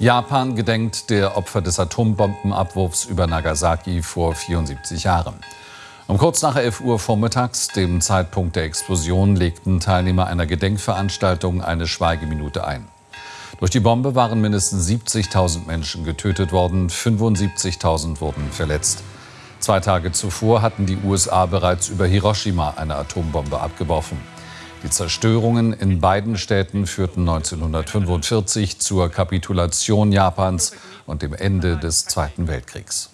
Japan gedenkt der Opfer des Atombombenabwurfs über Nagasaki vor 74 Jahren. Um kurz nach 11 Uhr vormittags, dem Zeitpunkt der Explosion, legten Teilnehmer einer Gedenkveranstaltung eine Schweigeminute ein. Durch die Bombe waren mindestens 70.000 Menschen getötet worden, 75.000 wurden verletzt. Zwei Tage zuvor hatten die USA bereits über Hiroshima eine Atombombe abgeworfen. Die Zerstörungen in beiden Städten führten 1945 zur Kapitulation Japans und dem Ende des Zweiten Weltkriegs.